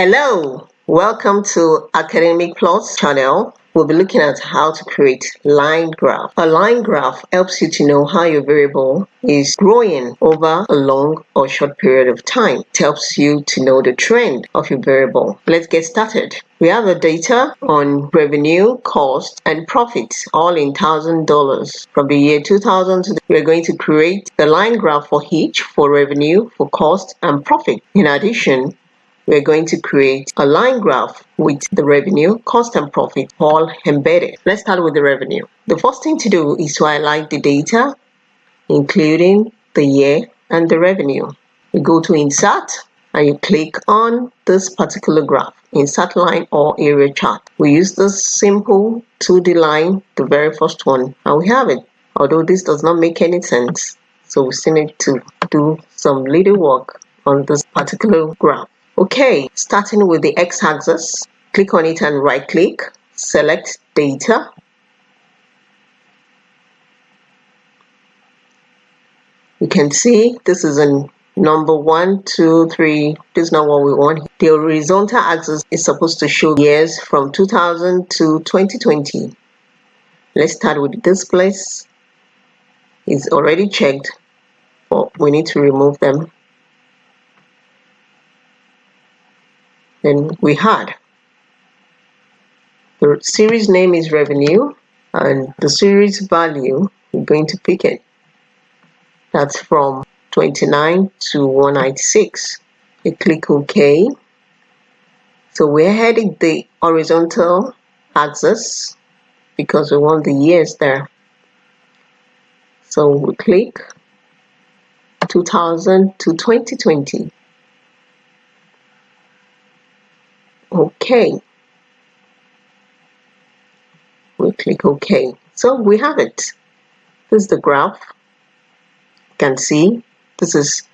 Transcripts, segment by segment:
Hello, welcome to Academic Plus channel. We'll be looking at how to create line graph. A line graph helps you to know how your variable is growing over a long or short period of time. It helps you to know the trend of your variable. Let's get started. We have the data on revenue, cost, and profits, all in thousand dollars. From the year 2000 to we're going to create the line graph for each for revenue, for cost, and profit. In addition, we're going to create a line graph with the revenue, cost and profit all embedded. Let's start with the revenue. The first thing to do is to highlight the data, including the year and the revenue. You go to insert and you click on this particular graph, insert line or area chart. We use this simple 2D line, the very first one, and we have it. Although this does not make any sense, so we still need to do some little work on this particular graph. Okay, starting with the x-axis, click on it and right click, select data. You can see this is a number one, two, three. This is not what we want. The horizontal axis is supposed to show years from 2000 to 2020. Let's start with this place. It's already checked, but we need to remove them. Then we had. The series name is revenue and the series value we're going to pick it. That's from 29 to 196 you click OK. So we're heading the horizontal axis because we want the years there. So we click 2000 to 2020 OK. We click OK. So we have it. This is the graph. You can see this is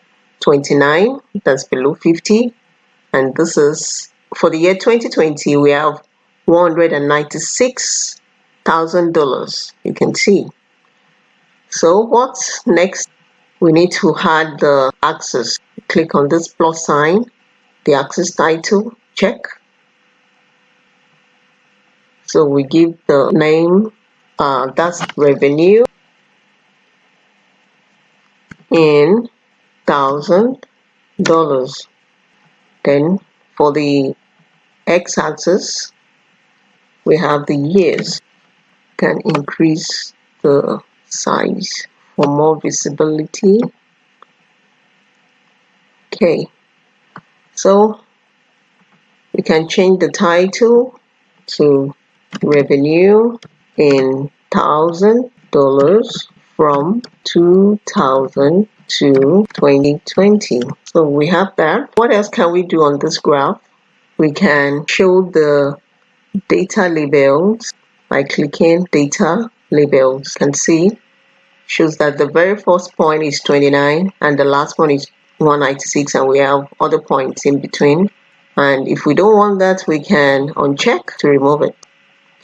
29, that's below 50. And this is, for the year 2020, we have $196,000. You can see. So what's next? We need to add the axis. Click on this plus sign, the axis title, check so we give the name, uh, that's revenue in thousand dollars. Then for the x-axis, we have the years. Can increase the size for more visibility. Okay, so we can change the title to revenue in thousand dollars from 2000 to 2020 so we have that. What else can we do on this graph? We can show the data labels by clicking data labels. You can see? Shows that the very first point is 29 and the last one is 196 and we have other points in between. And if we don't want that we can uncheck to remove it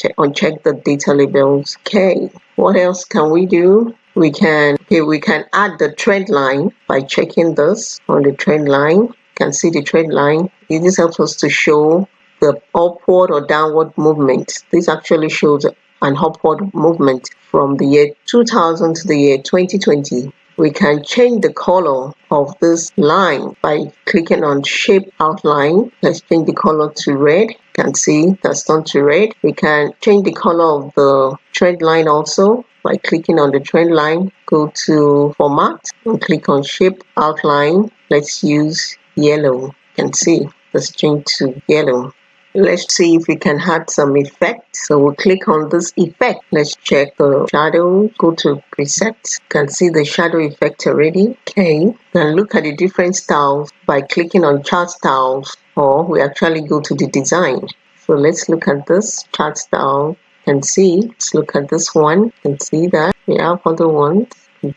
check, uncheck the data labels. Okay, what else can we do? We can, okay, we can add the trend line by checking this on the trend line. You can see the trend line. This helps us to show the upward or downward movement. This actually shows an upward movement from the year 2000 to the year 2020 we can change the color of this line by clicking on shape outline. Let's change the color to red. You can see that's turned to red. We can change the color of the trend line also by clicking on the trend line. Go to format and click on shape outline. Let's use yellow. You can see let's change to yellow Let's see if we can add some effect. So we'll click on this effect. Let's check the shadow. Go to presets. Can see the shadow effect already. Okay. And look at the different styles by clicking on chart styles or we actually go to the design. So let's look at this chart style and see. Let's look at this one. and see that we have other ones.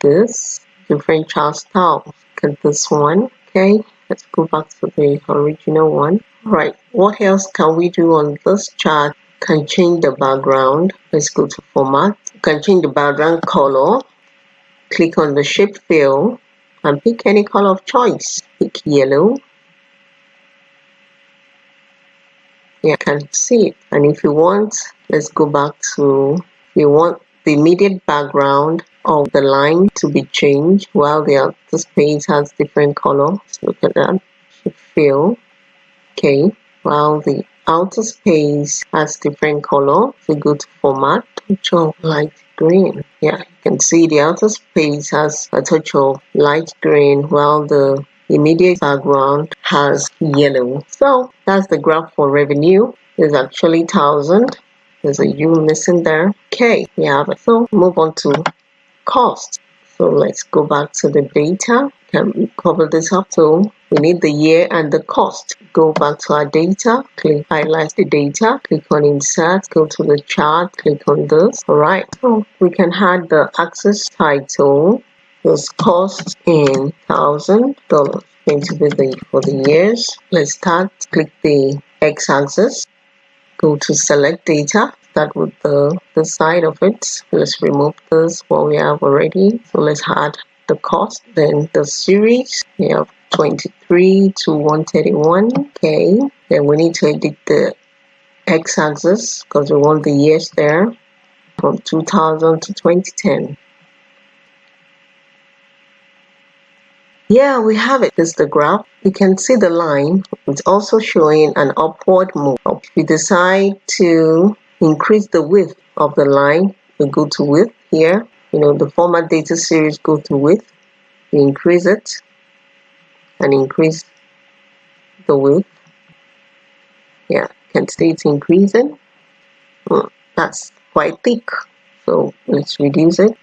This different chart styles. Look at this one. Okay. Let's go back to the original one. Right, what else can we do on this chart? Can change the background. Let's go to format. Can change the background color. Click on the shape fill and pick any color of choice. Pick yellow. yeah, can see it. And if you want, let's go back to, you want the immediate background of the line to be changed while the outer space has different color. Look at that. Should fill. Okay. While the outer space has different color, we go to format, touch of light green. Yeah, you can see the outer space has a touch of light green while the immediate background has yellow. So that's the graph for revenue. is actually thousand. There's a U missing there. Okay, we have it. So move on to cost. So let's go back to the data. Can cover this up? So we need the year and the cost. Go back to our data, click highlight the data, click on insert, go to the chart, click on this. Alright, so we can add the axis title was cost in thousand dollars. Going to be the for the years. Let's start. Click the x-axis go to select data. Start with the the side of it. Let's remove this what we have already. So let's add the cost then the series. We have 23 to 131 okay then we need to edit the x-axis because we want the years there from 2000 to 2010 Yeah, we have it. This is the graph. You can see the line. It's also showing an upward move. If you decide to increase the width of the line, we go to width here. You know, the format data series go to width. You increase it and increase the width. Yeah, can see it's increasing. That's quite thick. So let's reduce it.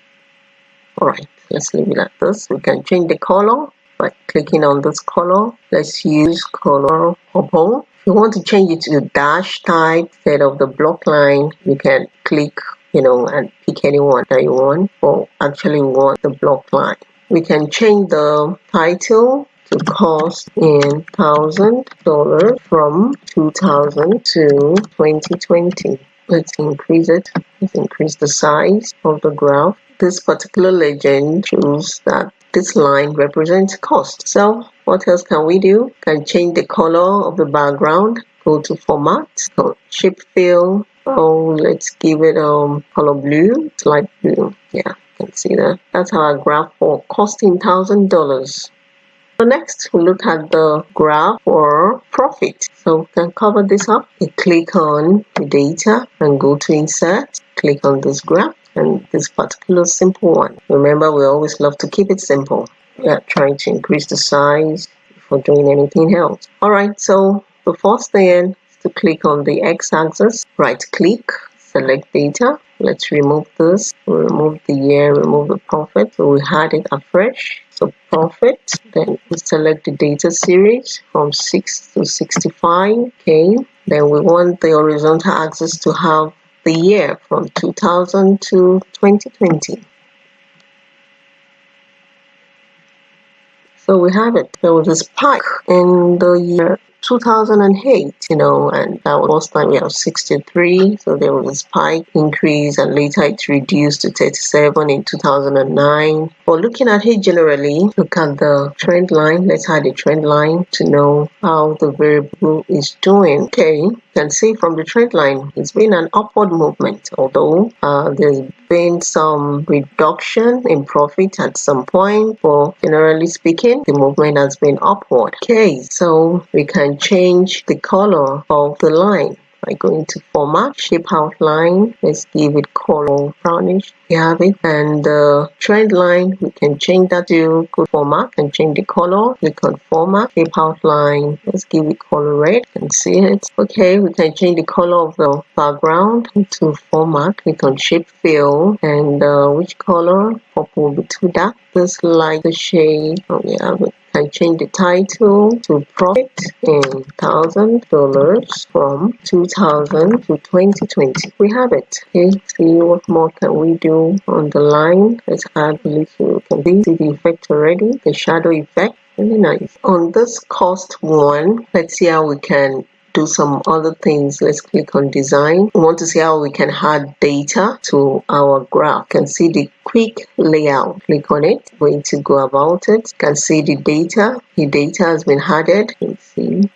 Alright let's leave it like this we can change the color by clicking on this color let's use color purple if you want to change it to dash type instead of the block line you can click you know and pick anyone that you want or actually want the block line we can change the title cost in thousand dollars from 2000 to 2020 let's increase it let's increase the size of the graph this particular legend shows that this line represents cost. So what else can we do? Can change the color of the background. Go to format, so shape fill. Oh, let's give it um color blue, light blue. Yeah, you can see that. That's our graph for costing thousand dollars. So next we look at the graph for profit. So we can cover this up. You click on the data and go to insert. Click on this graph and this particular simple one. Remember, we always love to keep it simple. We are trying to increase the size before doing anything else. Alright, so the first thing is to click on the x-axis, right click, select data. Let's remove this, We remove the year, remove the profit. So we had it afresh. So profit, then we select the data series from 6 to 65. Okay, then we want the horizontal axis to have the year from 2000 to 2020. So we have it. There was a spike in the year 2008, you know, and that was time we have 63. So there was a spike increase and later it reduced to 37 in 2009. But looking at it generally, look at the trend line. Let's add a trend line to know how the variable is doing. Okay, you can see from the trend line, it's been an upward movement, although uh, there's been some reduction in profit at some point, but generally speaking, the movement has been upward. Okay, so we can change the color of the line. By going to format shape outline let's give it color brownish. We have it. And the trend line we can change that to good format and change the color. We can format shape outline. Let's give it color red. You can see it. Okay we can change the color of the background to format. We can shape fill. And uh, which color? Purple will be too dark this like the shade. Oh yeah can change the title to profit in thousand dollars from 2000 to 2020 we have it. Okay see what more can we do on the line. Let's add little can see the effect already? The shadow effect. Really nice. On this cost one let's see how we can do some other things. Let's click on design. We want to see how we can add data to our graph. You can see the quick layout. Click on it. Going to go about it. You can see the data. The data has been added. Let's see.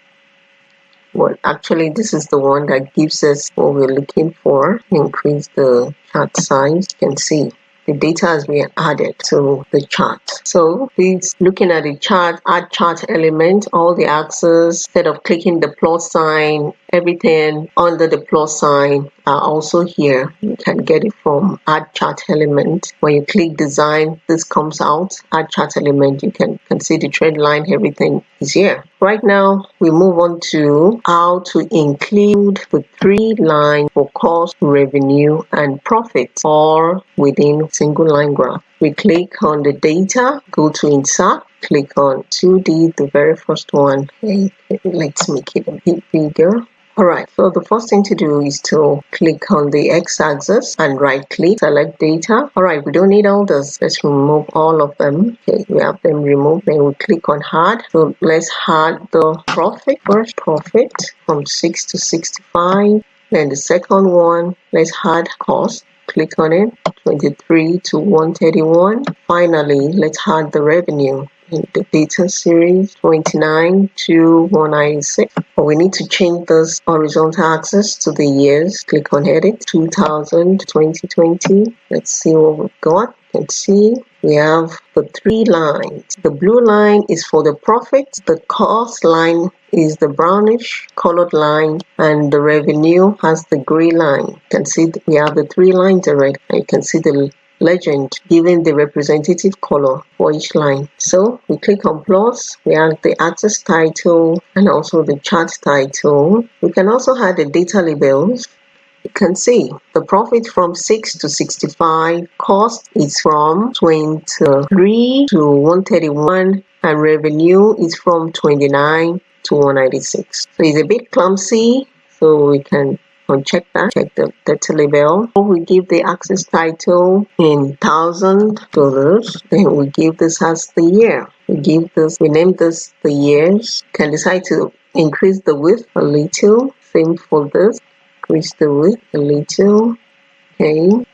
Well, actually, this is the one that gives us what we're looking for. Increase the chart size. You can see the data has been added to the chart. So please looking at the chart, add chart element, all the axes, instead of clicking the plus sign, everything under the plus sign are also here. You can get it from add chart element. When you click design, this comes out, add chart element, you can, can see the trend line, everything is here. Right now, we move on to how to include the three lines for cost, revenue, and profit all within single line graph. We click on the data, go to insert, click on 2D, the very first one. Let's make it a bit bigger. Alright, so the first thing to do is to click on the x-axis and right click, select data. Alright, we don't need all this. Let's remove all of them. Okay, we have them removed. Then we click on hard. So let's add the profit first, profit from 6 to 65. Then the second one, let's add cost. Click on it, 23 to 131. Finally, let's add the revenue the data series 29 to 196 but we need to change this horizontal axis to the years. Click on edit. 2000 2020 let's see what we've got. Can see. We have the three lines. The blue line is for the profit. The cost line is the brownish colored line. And the revenue has the gray line. You can see we have the three lines already. You can see the legend giving the representative color for each line. So we click on plus, we add the axis title and also the chart title. We can also add the data labels. You can see the profit from 6 to 65, cost is from 23 to 131 and revenue is from 29 to 196. So it's a bit clumsy so we can uncheck that check the data label we give the axis title in thousand dollars then we give this as the year. We give this we name this the years. Can decide to increase the width a little same for this. Increase the width a little okay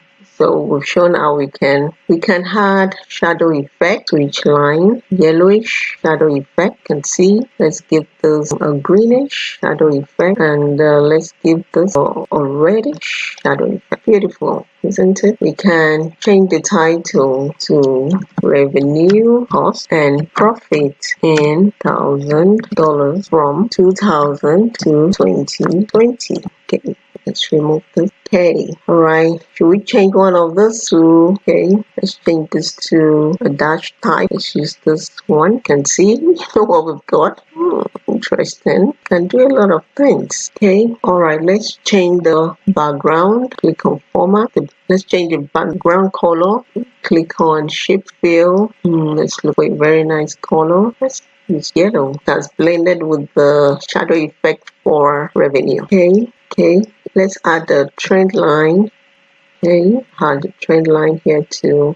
so we've shown how we can we can add shadow effect to each line. Yellowish shadow effect you can see. Let's give this a greenish shadow effect. And uh, let's give this a, a reddish shadow effect. Beautiful isn't it? We can change the title to revenue cost and profit in thousand dollars from 2000 to 2020 okay let's remove this okay. All right should we change one of this to okay let's change this to a dash type. Let's use this one. Can see what we've got. Hmm, interesting. Can do a lot of things. Okay all right let's change the background. Click on format. Let's change the background color. Click on shape fill. Hmm, let's look a very nice color. Let's yellow. That's blended with the shadow effect for revenue. Okay okay let's add the trend line okay add the trend line here too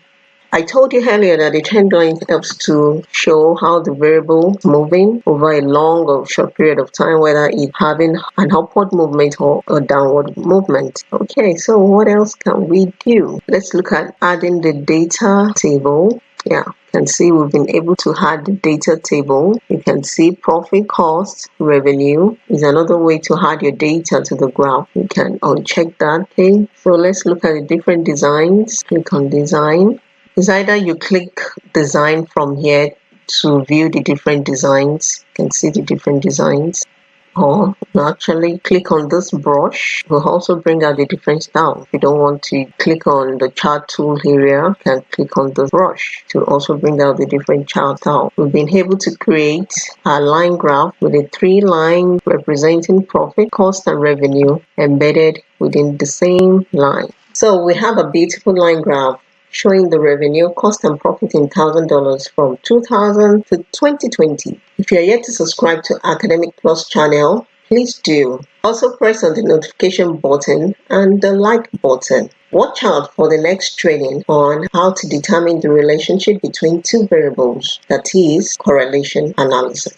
I told you earlier that the trend line helps to show how the variable is moving over a long or short period of time, whether it's having an upward movement or a downward movement. Okay, so what else can we do? Let's look at adding the data table. Yeah, can see we've been able to add the data table. You can see profit, cost, revenue is another way to add your data to the graph. You can uncheck that. Okay, so let's look at the different designs. Click on design. It's either you click design from here to view the different designs. You can see the different designs or actually click on this brush. Will also bring out the different style if you don't want to click on the chart tool area you can click on the brush to also bring out the different chart style we've been able to create a line graph with a three line representing profit cost and revenue embedded within the same line. So we have a beautiful line graph showing the revenue, cost and profit in $1,000 from 2000 to 2020. If you are yet to subscribe to Academic Plus channel, please do. Also press on the notification button and the like button. Watch out for the next training on how to determine the relationship between two variables, that is correlation analysis.